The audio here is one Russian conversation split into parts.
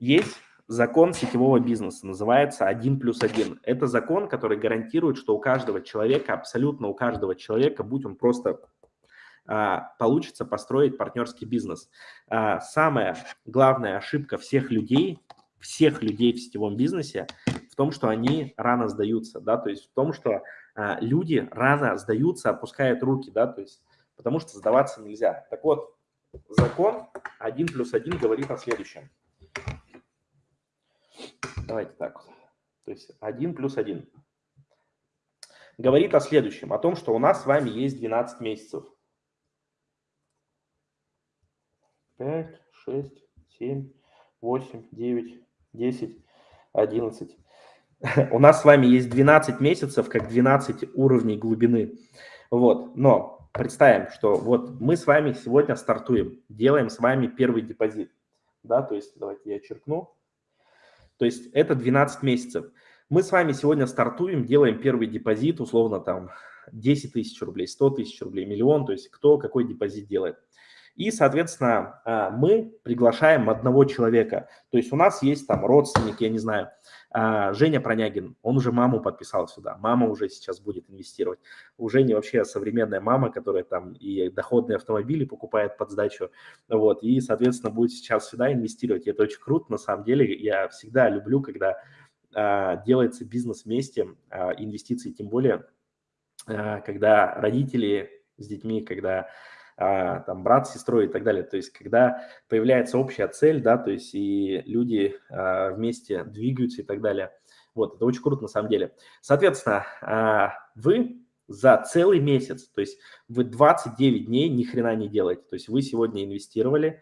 есть закон сетевого бизнеса, называется 1 плюс 1. Это закон, который гарантирует, что у каждого человека, абсолютно у каждого человека, будь он просто а, получится построить партнерский бизнес. А, самая главная ошибка всех людей, всех людей в сетевом бизнесе в том, что они рано сдаются, да, то есть в том, что а, люди рано сдаются, опускают руки, да, то есть потому что сдаваться нельзя. Так вот, закон 1 плюс 1 говорит о следующем. Давайте так вот. То есть 1 плюс 1. Говорит о следующем, о том, что у нас с вами есть 12 месяцев. 5, 6, 7, 8, 9, 10, 11. У нас с вами есть 12 месяцев, как 12 уровней глубины. Вот, но представим, что вот мы с вами сегодня стартуем, делаем с вами первый депозит. Да, то есть давайте я черкну. То есть это 12 месяцев. Мы с вами сегодня стартуем, делаем первый депозит, условно там 10 тысяч рублей, 100 тысяч рублей, миллион, то есть кто какой депозит делает. И, соответственно, а, мы приглашаем одного человека. То есть у нас есть там родственник, я не знаю, а, Женя Пронягин, он уже маму подписал сюда, мама уже сейчас будет инвестировать. У Жени вообще современная мама, которая там и доходные автомобили покупает под сдачу, вот, и, соответственно, будет сейчас сюда инвестировать. И это очень круто, на самом деле, я всегда люблю, когда а, делается бизнес вместе, инвестиции, тем более, когда родители с детьми, когда там брат с сестрой и так далее. То есть когда появляется общая цель, да, то есть и люди а, вместе двигаются и так далее. Вот, это очень круто на самом деле. Соответственно, а, вы за целый месяц, то есть вы 29 дней ни хрена не делаете. То есть вы сегодня инвестировали,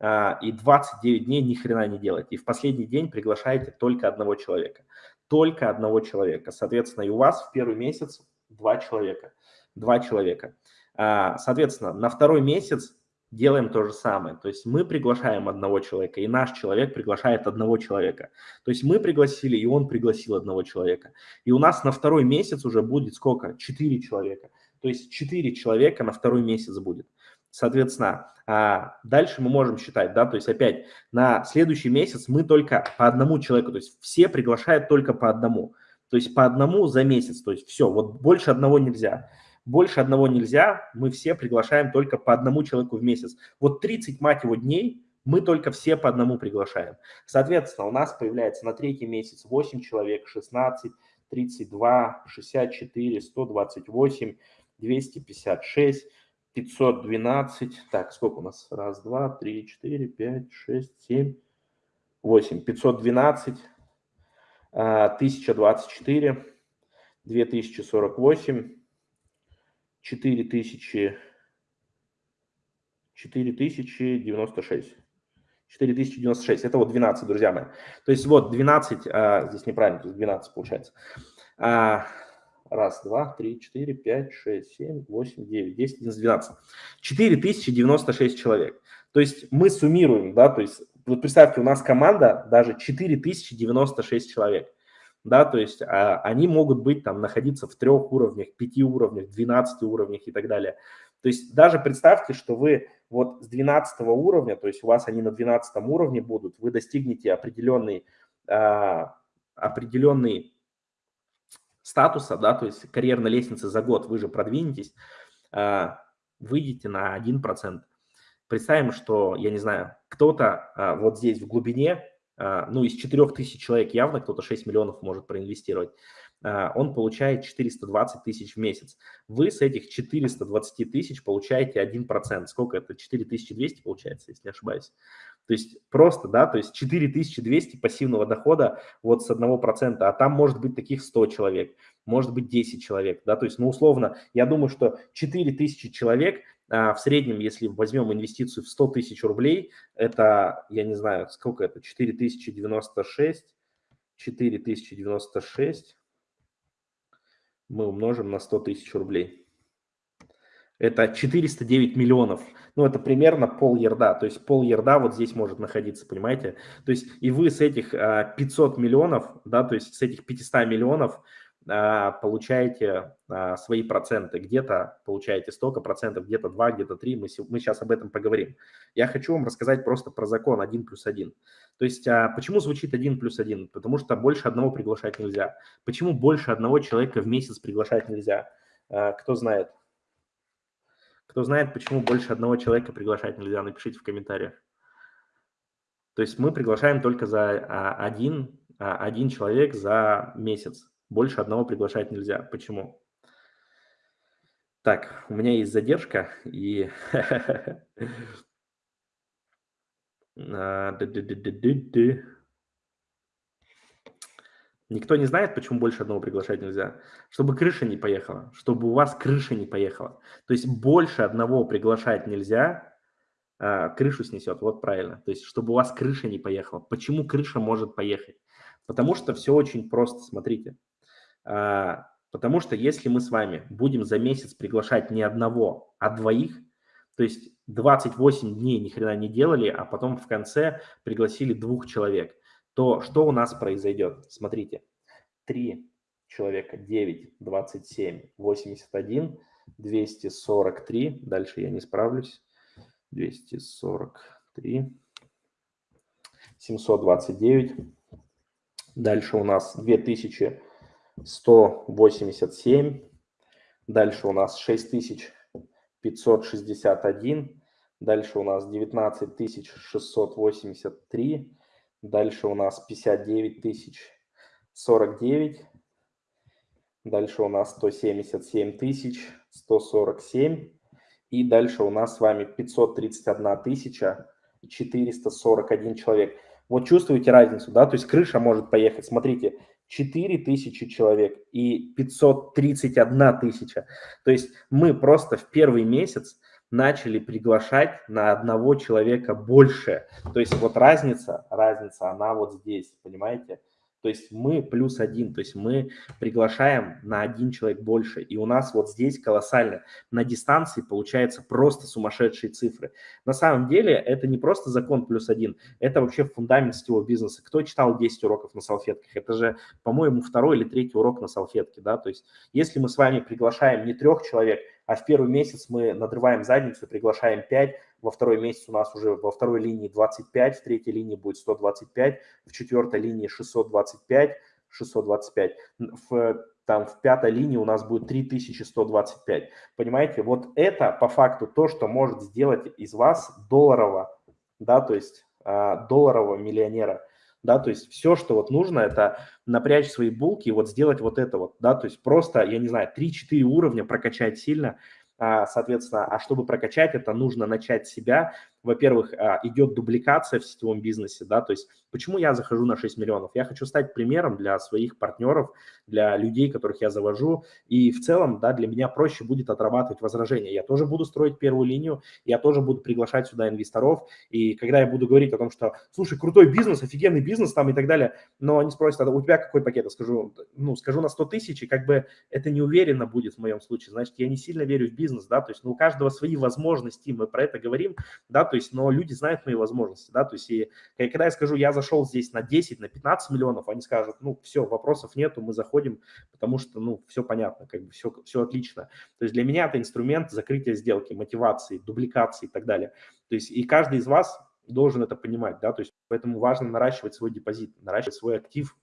и 29 дней ни хрена не делаете. И в последний день приглашаете только одного человека. Только одного человека. Соответственно, и у вас в первый месяц два человека. Два человека. А, соответственно, на второй месяц делаем то же самое. То есть мы приглашаем одного человека, и наш человек приглашает одного человека. То есть мы пригласили, и он пригласил одного человека. И у нас на второй месяц уже будет сколько? Четыре человека. То есть четыре человека на второй месяц будет. Соответственно, а, дальше мы можем считать, да, то есть опять на следующий месяц мы только по одному человеку, то есть все приглашают только по одному. То есть по одному за месяц, то есть все, вот больше одного нельзя. Больше одного нельзя, мы все приглашаем только по одному человеку в месяц. Вот 30, мать его, дней мы только все по одному приглашаем. Соответственно, у нас появляется на третий месяц 8 человек, 16, 32, 64, 128, 256, 512. Так, сколько у нас? Раз, два, три, четыре, пять, шесть, семь, восемь. 512, 1024, 2048, 4000, 4096. 4096, это вот 12, друзья мои. То есть вот 12, а, здесь неправильно, то есть 12 получается. А, раз, два, три, четыре, пять, шесть, семь, восемь, девять, десять, одиннадцать, двенадцать. 4096 человек. То есть мы суммируем, да, то есть вот представьте, у нас команда даже 4096 человек да, то есть а, они могут быть там, находиться в трех уровнях, пяти уровнях, 12 уровнях и так далее. То есть даже представьте, что вы вот с 12 уровня, то есть у вас они на 12 уровне будут, вы достигнете определенный, а, определенный статуса, да, то есть карьерной лестницы за год вы же продвинетесь, а, выйдете на 1%. Представим, что, я не знаю, кто-то а, вот здесь в глубине ну, из 4 тысяч человек явно кто-то 6 миллионов может проинвестировать, а, он получает 420 тысяч в месяц. Вы с этих 420 тысяч получаете 1%. Сколько это? 4200 получается, если не ошибаюсь. То есть просто, да, то есть 4200 пассивного дохода вот с 1%, а там может быть таких 100 человек, может быть 10 человек, да, то есть, ну, условно, я думаю, что 4000 человек а, в среднем, если возьмем инвестицию в 100 тысяч рублей, это, я не знаю, сколько это, 4096, 4096 мы умножим на 100 тысяч рублей. Это 409 миллионов. Ну, это примерно пол ерда. То есть пол ерда вот здесь может находиться, понимаете? То есть и вы с этих 500 а, миллионов, да, то есть с этих 500 миллионов а, получаете а, свои проценты. Где-то получаете столько процентов, где-то 2, где-то 3. Мы, мы сейчас об этом поговорим. Я хочу вам рассказать просто про закон 1 плюс 1. То есть а, почему звучит 1 плюс 1? Потому что больше одного приглашать нельзя. Почему больше одного человека в месяц приглашать нельзя? Кто знает? Кто знает, почему больше одного человека приглашать нельзя, напишите в комментариях. То есть мы приглашаем только за один, один человек за месяц. Больше одного приглашать нельзя. Почему? Так, у меня есть задержка, и... А, Никто не знает, почему больше одного приглашать нельзя. Чтобы крыша не поехала, чтобы у вас крыша не поехала. То есть больше одного приглашать нельзя, а, крышу снесет, вот правильно. То есть чтобы у вас крыша не поехала. Почему крыша может поехать? Потому что все очень просто, смотрите. А, потому что если мы с вами будем за месяц приглашать не одного, а двоих, то есть 28 дней ни хрена не делали, а потом в конце пригласили двух человек, то что у нас произойдет? Смотрите, 3 человека, 9, 27, 81, 243, дальше я не справлюсь, 243, 729, дальше у нас 2000 187. Дальше у нас 6561. Дальше у нас 19683. Дальше у нас 59049. Дальше у нас 177 тысяч 147. И дальше у нас с вами 531 тысяча 441 человек. Вот чувствуете разницу, да? То есть крыша может поехать. Смотрите, 4 тысячи человек и 531 тысяча. То есть мы просто в первый месяц начали приглашать на одного человека больше. То есть вот разница, разница, она вот здесь, понимаете? То есть мы плюс один, то есть мы приглашаем на один человек больше. И у нас вот здесь колоссально. На дистанции получается просто сумасшедшие цифры. На самом деле это не просто закон плюс один, это вообще фундамент сетевого бизнеса. Кто читал 10 уроков на салфетках? Это же, по-моему, второй или третий урок на салфетке. Да? То есть если мы с вами приглашаем не трех человек, а в первый месяц мы надрываем задницу, приглашаем 5, во второй месяц у нас уже во второй линии 25, в третьей линии будет 125, в четвертой линии 625, 625, в, там в пятой линии у нас будет 3125. Понимаете, вот это по факту то, что может сделать из вас долларового, да, то есть а, долларового миллионера. Да, то есть все, что вот нужно, это напрячь свои булки и вот сделать вот это вот, да, то есть просто, я не знаю, 3-4 уровня прокачать сильно, соответственно, а чтобы прокачать это, нужно начать себя. Во-первых, а, идет дубликация в сетевом бизнесе, да, то есть почему я захожу на 6 миллионов? Я хочу стать примером для своих партнеров, для людей, которых я завожу, и в целом, да, для меня проще будет отрабатывать возражения. Я тоже буду строить первую линию, я тоже буду приглашать сюда инвесторов, и когда я буду говорить о том, что, слушай, крутой бизнес, офигенный бизнес там и так далее, но они спросят, а у тебя какой пакет? Я скажу, ну, скажу на 100 тысяч, и как бы это не уверенно будет в моем случае, значит, я не сильно верю в бизнес, да, то есть, ну, у каждого свои возможности, мы про это говорим, да, то есть, но люди знают мои возможности, да, то есть, и когда я скажу, я зашел здесь на 10, на 15 миллионов, они скажут, ну, все, вопросов нету, мы заходим, потому что, ну, все понятно, как бы все, все отлично. То есть, для меня это инструмент закрытия сделки, мотивации, дубликации и так далее. То есть, и каждый из вас должен это понимать, да, то есть, поэтому важно наращивать свой депозит, наращивать свой актив,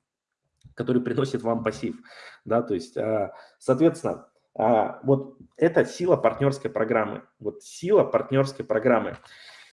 который приносит вам пассив, да, то есть, а, соответственно, а, вот это сила партнерской программы. Вот сила партнерской программы.